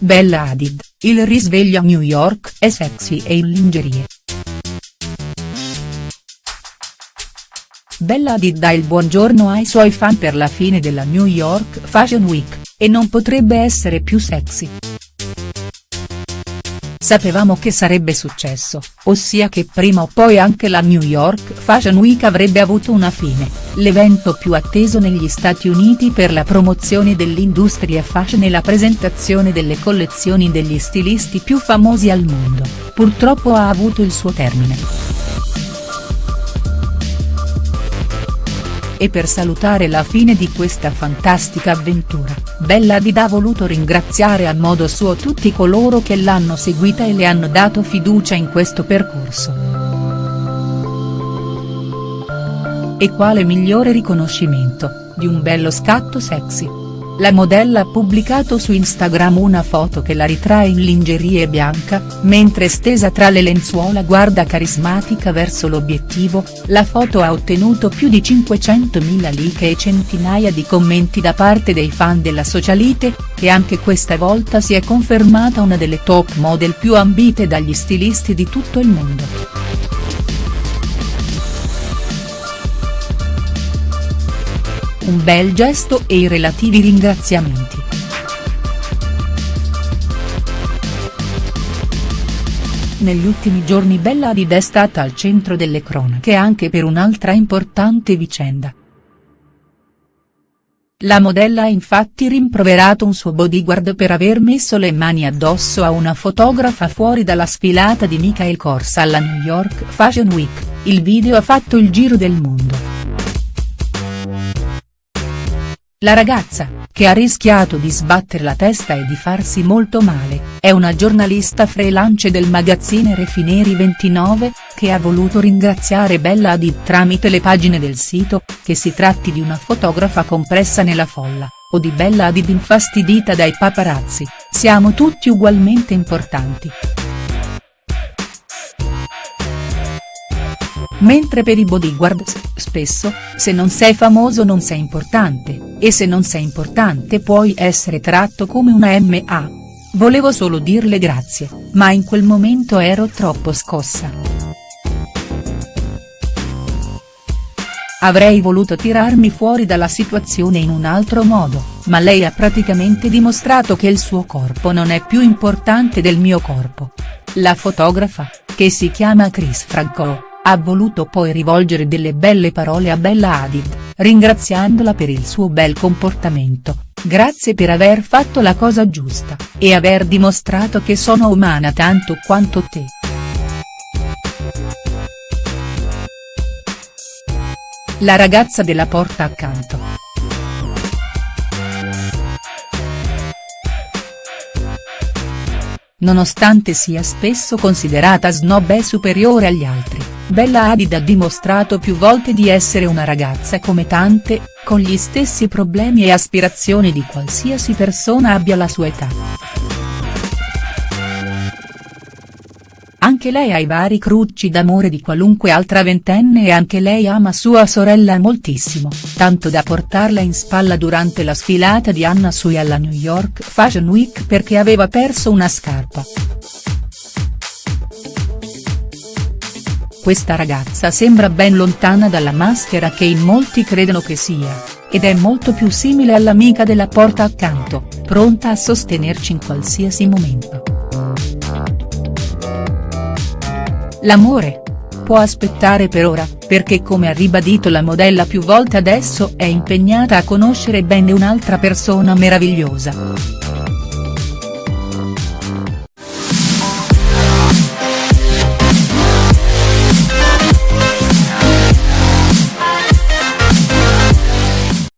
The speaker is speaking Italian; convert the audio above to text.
Bella Hadid, il risveglio a New York è sexy e in lingerie. Bella Hadid dà il buongiorno ai suoi fan per la fine della New York Fashion Week, e non potrebbe essere più sexy. Sapevamo che sarebbe successo, ossia che prima o poi anche la New York Fashion Week avrebbe avuto una fine, l'evento più atteso negli Stati Uniti per la promozione dell'industria fashion e la presentazione delle collezioni degli stilisti più famosi al mondo, purtroppo ha avuto il suo termine. E per salutare la fine di questa fantastica avventura, Bella Hadid ha voluto ringraziare a modo suo tutti coloro che l'hanno seguita e le hanno dato fiducia in questo percorso. E quale migliore riconoscimento, di un bello scatto sexy. La modella ha pubblicato su Instagram una foto che la ritrae in lingerie bianca, mentre stesa tra le lenzuola guarda carismatica verso l'obiettivo, la foto ha ottenuto più di 500.000 like e centinaia di commenti da parte dei fan della socialite, che anche questa volta si è confermata una delle top model più ambite dagli stilisti di tutto il mondo. Un bel gesto e i relativi ringraziamenti. Negli ultimi giorni Bella Hadid è stata al centro delle cronache anche per un'altra importante vicenda. La modella ha infatti rimproverato un suo bodyguard per aver messo le mani addosso a una fotografa fuori dalla sfilata di Michael Kors alla New York Fashion Week, il video ha fatto il giro del mondo. La ragazza, che ha rischiato di sbattere la testa e di farsi molto male, è una giornalista freelance del magazzine Refineri 29, che ha voluto ringraziare Bella Hadid tramite le pagine del sito, che si tratti di una fotografa compressa nella folla, o di Bella Hadid infastidita dai paparazzi, siamo tutti ugualmente importanti. Mentre per i bodyguards, spesso, se non sei famoso non sei importante, e se non sei importante puoi essere tratto come una MA. Volevo solo dirle grazie, ma in quel momento ero troppo scossa. Avrei voluto tirarmi fuori dalla situazione in un altro modo, ma lei ha praticamente dimostrato che il suo corpo non è più importante del mio corpo. La fotografa, che si chiama Chris Franco ha voluto poi rivolgere delle belle parole a Bella Hadid, ringraziandola per il suo bel comportamento, grazie per aver fatto la cosa giusta, e aver dimostrato che sono umana tanto quanto te. La ragazza della porta accanto. Nonostante sia spesso considerata snob e superiore agli altri Bella Hadid ha dimostrato più volte di essere una ragazza come tante, con gli stessi problemi e aspirazioni di qualsiasi persona abbia la sua età. Anche lei ha i vari crucci d'amore di qualunque altra ventenne e anche lei ama sua sorella moltissimo, tanto da portarla in spalla durante la sfilata di Anna Sui alla New York Fashion Week perché aveva perso una scarpa. Questa ragazza sembra ben lontana dalla maschera che in molti credono che sia, ed è molto più simile all'amica della porta accanto, pronta a sostenerci in qualsiasi momento. L'amore? Può aspettare per ora, perché come ha ribadito la modella più volte adesso è impegnata a conoscere bene un'altra persona meravigliosa.